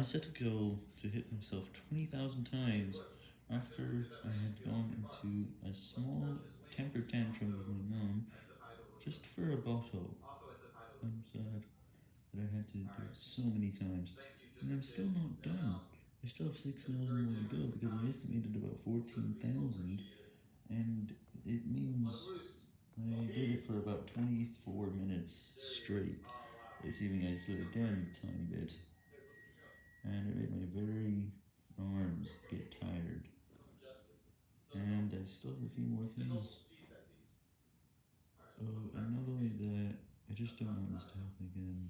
I set a goal to hit myself 20,000 times after I had gone into a small temper tantrum with my mom just for a bottle. I'm sad that I had to do it so many times, and I'm still not done. I still have 6,000 more to go because I estimated about 14,000, and it means I did it for about 24 minutes straight, assuming I slowed down a tiny bit and it made my very arms get tired. And I still have a few more things. Oh, and not only that, I just don't want this to happen again.